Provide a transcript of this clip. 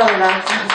Muchas gracias.